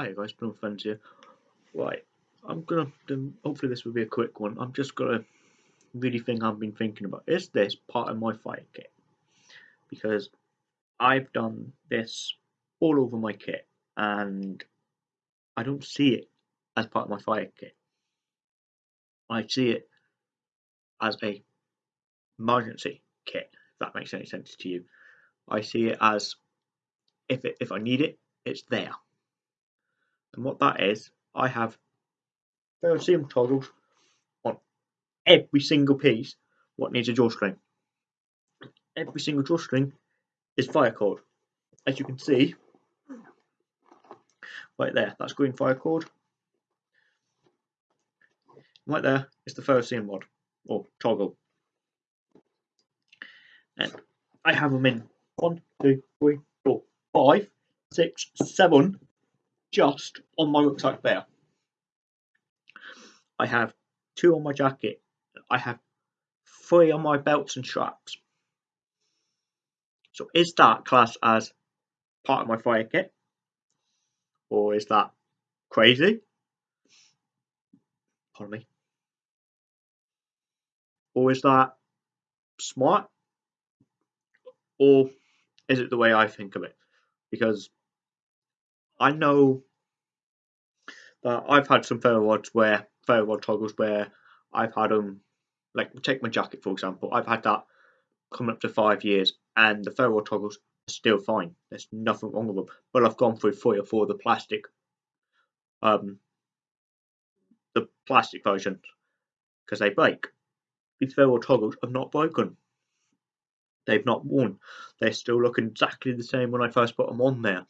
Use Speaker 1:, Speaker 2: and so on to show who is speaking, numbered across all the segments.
Speaker 1: Hi guys, Blue Friends here. Right, I'm gonna, hopefully this will be a quick one. I'm just gonna really think I've been thinking about, is this part of my fire kit? Because I've done this all over my kit and I don't see it as part of my fire kit. I see it as a emergency kit, if that makes any sense to you. I see it as if it, if I need it, it's there. And what that is, I have ferrocerium toggles on every single piece what needs a drawstring. Every single drawstring is fire cord. As you can see, right there, that's green fire cord. Right there is the ferrocerium rod, or toggle. And I have them in one, two, three, four, five, six, seven just on my rucksack there. I have two on my jacket. I have three on my belts and straps. So is that class as part of my fire kit? Or is that crazy? Pardon me. Or is that smart? Or is it the way I think of it? Because I know that I've had some rods where toggles where I've had them like take my jacket for example. I've had that coming up to five years and the ferro toggles are still fine. There's nothing wrong with them. But I've gone through three or four of the plastic um the plastic versions because they break. These ferro toggles have not broken. They've not worn. They're still looking exactly the same when I first put them on there.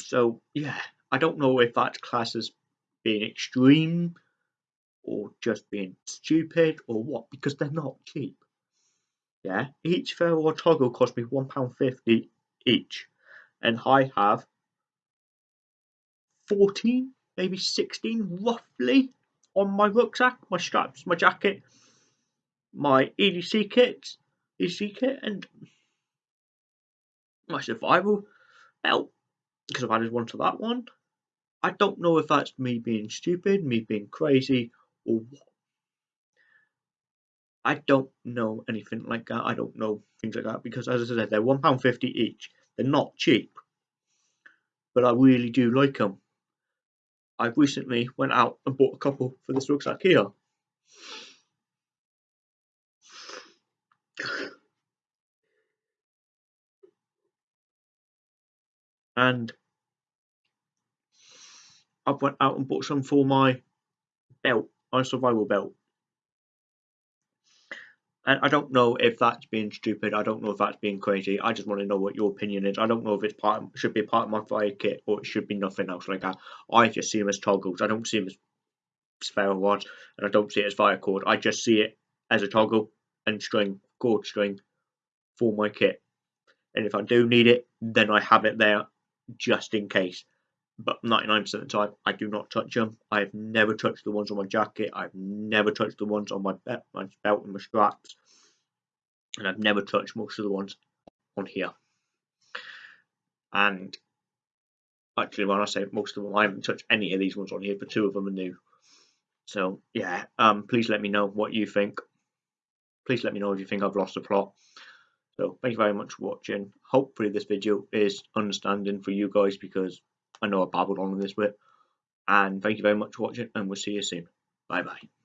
Speaker 1: So yeah, I don't know if that class is being extreme or just being stupid or what because they're not cheap. Yeah, each ferro toggle cost me one pound fifty each, and I have fourteen, maybe sixteen, roughly, on my rucksack, my straps, my jacket, my EDC kit, EDC kit, and my survival belt because I've added one to that one. I don't know if that's me being stupid, me being crazy, or what. I don't know anything like that. I don't know things like that because, as I said, they're one pound fifty each. They're not cheap, but I really do like them. I recently went out and bought a couple for this rucksack here. And I went out and bought some for my belt, my survival belt. And I don't know if that's being stupid. I don't know if that's being crazy. I just want to know what your opinion is. I don't know if it's part of, should be part of my fire kit or it should be nothing else like that. I just see them as toggles. I don't see them as spare rods, and I don't see it as fire cord. I just see it as a toggle and string, cord string for my kit. And if I do need it, then I have it there just in case but 99% of the time I do not touch them. I've never touched the ones on my jacket. I've never touched the ones on my, belt, my belt and my straps. And I've never touched most of the ones on here. And actually, when I say most of them, I haven't touched any of these ones on here, but two of them are new. So, yeah, um, please let me know what you think. Please let me know if you think I've lost the plot. So, thank you very much for watching. Hopefully, this video is understanding for you guys because I know I babbled on in this bit. And thank you very much for watching, and we'll see you soon. Bye bye.